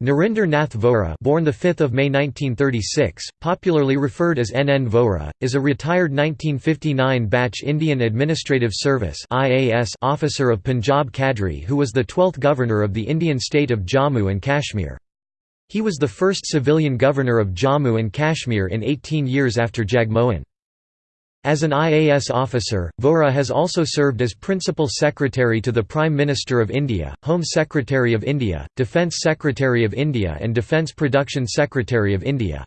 Narinder Nath Vohra, born the 5th of May 1936, popularly referred as N. N. Vohra, is a retired 1959 batch Indian Administrative Service (IAS) officer of Punjab Cadre who was the 12th governor of the Indian state of Jammu and Kashmir. He was the first civilian governor of Jammu and Kashmir in 18 years after Jagmohan. As an IAS officer, Vohra has also served as Principal Secretary to the Prime Minister of India, Home Secretary of India, Defence Secretary of India and Defence Production Secretary of India.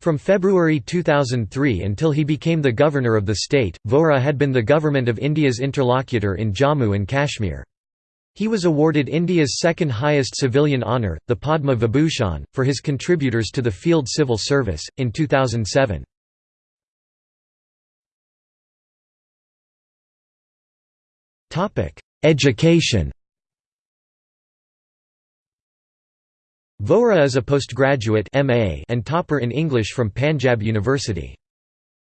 From February 2003 until he became the Governor of the state, Vohra had been the Government of India's interlocutor in Jammu and Kashmir. He was awarded India's second highest civilian honour, the Padma Vibhushan, for his contributors to the field civil service, in 2007. Education Vohra is a postgraduate MA and topper in English from Panjab University.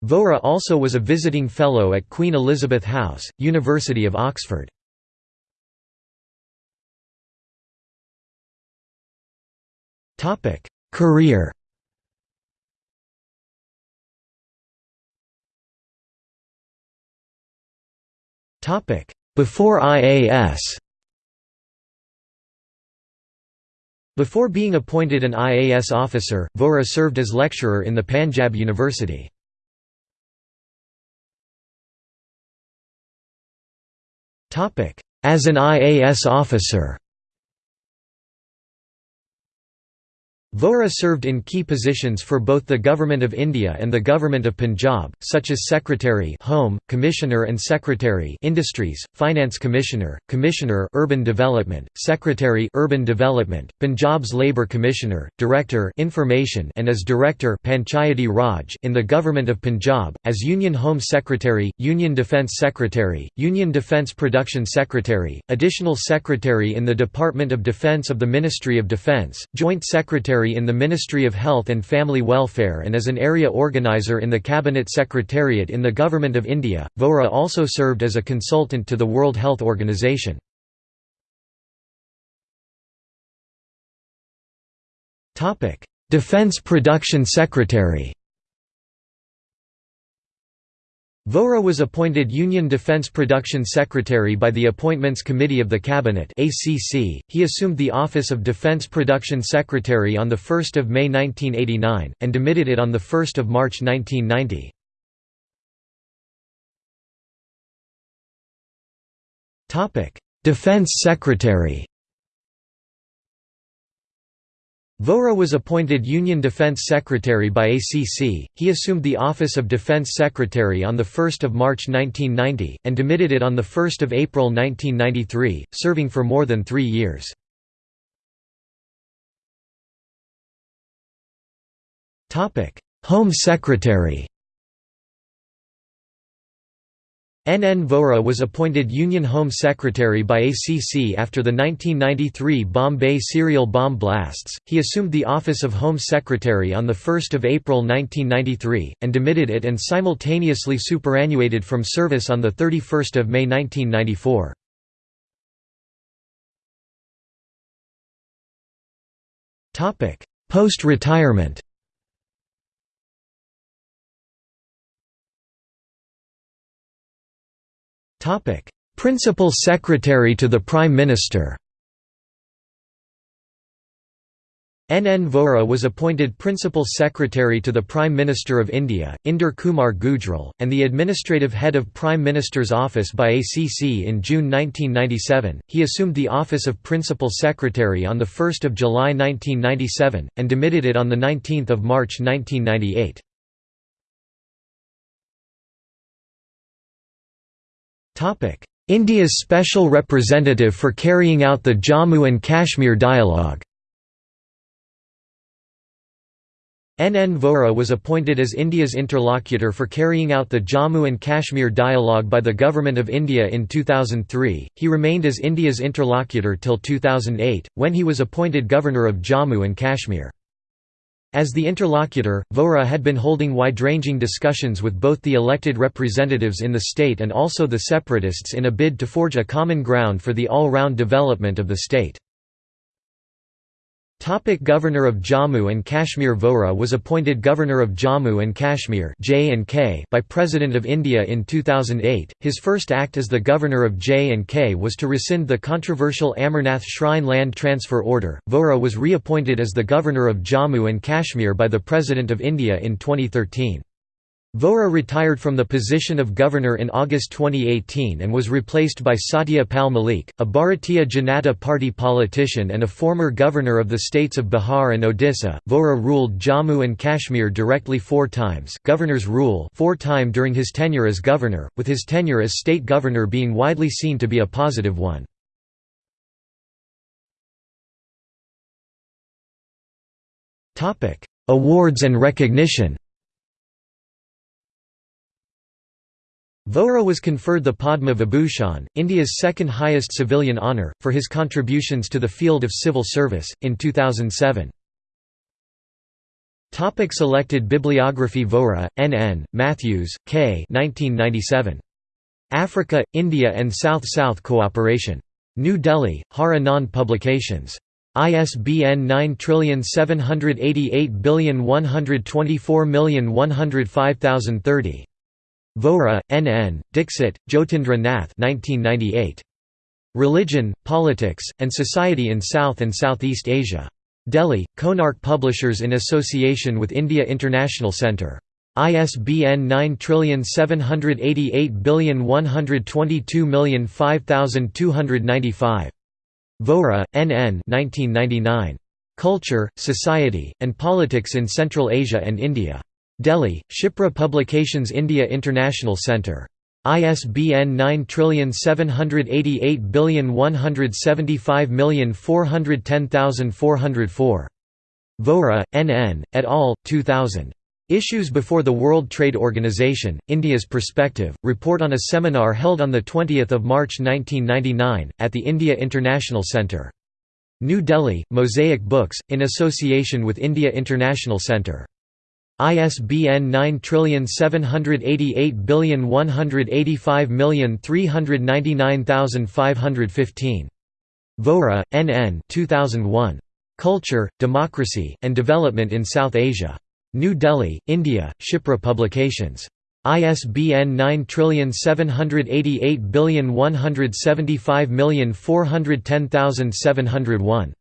Vohra also was a visiting fellow at Queen Elizabeth House, University of Oxford. Career Topic before IAS Before being appointed an IAS officer, Vohra served as lecturer in the Panjab University. As an IAS officer Vohra served in key positions for both the Government of India and the Government of Punjab, such as Secretary Home, Commissioner and Secretary Industries, Finance Commissioner, Commissioner Urban Development, Secretary Urban Development, Punjab's Labour Commissioner, Director Information and as Director Panchayati Raj in the Government of Punjab, as Union Home Secretary, Union Defence Secretary, Union Defence Production Secretary, Additional Secretary in the Department of Defence of the Ministry of Defence, Joint Secretary Secretary in the Ministry of Health and Family Welfare and as an area organizer in the Cabinet Secretariat in the Government of India. Vohra also served as a consultant to the World Health Organization. Defense Production Secretary Vohra was appointed Union Defence Production Secretary by the Appointments Committee of the Cabinet. He assumed the office of Defence Production Secretary on the 1st of May 1989 and demitted it on the 1st of March 1990. Topic: Defence Secretary Vohra was appointed Union Defense Secretary by ACC, he assumed the office of Defense Secretary on 1 March 1990, and demitted it on 1 April 1993, serving for more than three years. Home Secretary N. N. Vohra was appointed Union Home Secretary by ACC after the 1993 Bombay serial bomb blasts. He assumed the office of Home Secretary on 1 April 1993, and demitted it and simultaneously superannuated from service on 31 May 1994. Post-retirement Principal Secretary to the Prime Minister N. N. Vohra was appointed Principal Secretary to the Prime Minister of India, Inder Kumar Gujral, and the administrative head of Prime Minister's office by ACC in June 1997. He assumed the office of Principal Secretary on 1 July 1997, and demitted it on 19 March 1998. India's special representative for carrying out the Jammu and Kashmir dialogue N. N. Vohra was appointed as India's interlocutor for carrying out the Jammu and Kashmir dialogue by the Government of India in 2003. He remained as India's interlocutor till 2008, when he was appointed Governor of Jammu and Kashmir. As the interlocutor, Vohra had been holding wide-ranging discussions with both the elected representatives in the state and also the separatists in a bid to forge a common ground for the all-round development of the state. Topic Governor of Jammu and Kashmir Vohra was appointed Governor of Jammu and Kashmir J&K by President of India in 2008. His first act as the Governor of J&K was to rescind the controversial Amarnath Shrine Land Transfer Order. Vohra was reappointed as the Governor of Jammu and Kashmir by the President of India in 2013. Vohra retired from the position of governor in August 2018 and was replaced by Satya Pal Malik, a Bharatiya Janata Party politician and a former governor of the states of Bihar and Odisha. Vohra ruled Jammu and Kashmir directly four times governor's rule four time during his tenure as governor, with his tenure as state governor being widely seen to be a positive one. Awards and recognition Vohra was conferred the Padma Vibhushan, India's second highest civilian honour, for his contributions to the field of civil service, in 2007. Topic selected bibliography Vohra, N. N., Matthews, K. 1997. Africa, India and South-South Cooperation. New Delhi, Har Anand Publications. ISBN 978812410515030. Vohra, N. N., Dixit, Jyotindra Nath 1998. Religion, Politics, and Society in South and Southeast Asia. Delhi, Konark Publishers in association with India International Centre. ISBN 9788122005295. Vohra, N. N. 1999. Culture, Society, and Politics in Central Asia and India. Delhi, Shipra Publications India International Centre. ISBN 9788175410404. Vohra. N., et al., 2000. Issues Before the World Trade Organization, India's Perspective, report on a seminar held on 20 March 1999, at the India International Centre. New Delhi, Mosaic Books, in association with India International Centre. ISBN 9788185399515. Vohra, N. N. 2001. Culture, Democracy, and Development in South Asia. New Delhi, India, Shipra Publications. ISBN 9788175410701.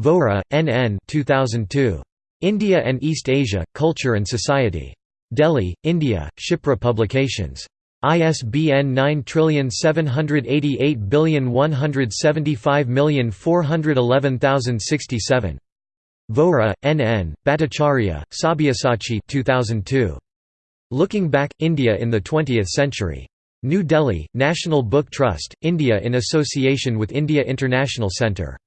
Vohra, N. N. 2002. India and East Asia, Culture and Society. Delhi, India, Shipra Publications. ISBN 9788175411067. Vohra, N. N., Bhattacharya, Sabyasachi 2002. Looking Back, India in the Twentieth Century. New Delhi, National Book Trust, India in association with India International Centre.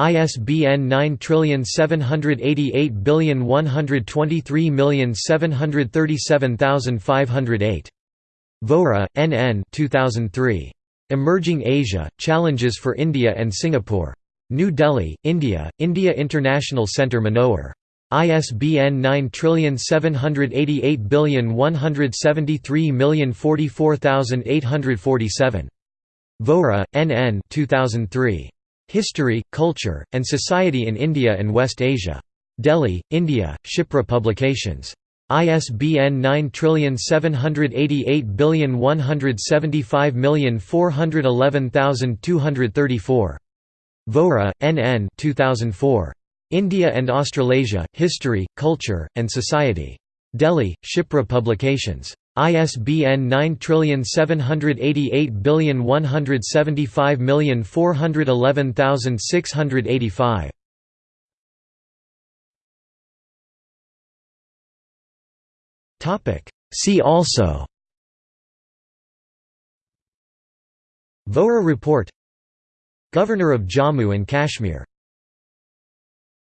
ISBN 9788123737508. Vohra, N. N. 2003. Emerging Asia, Challenges for India and Singapore. New Delhi, India, India International Centre Manohar. ISBN 9788173044847. Vohra, N. N. 2003. History, Culture, and Society in India and West Asia. Delhi, India, Shipra Publications. ISBN 9788175411234. Vohra, N. N. 2004. India and Australasia, History, Culture, and Society. Delhi, Shipra Publications. ISBN 9788175411685. Topic See also Vohra Report Governor of Jammu and Kashmir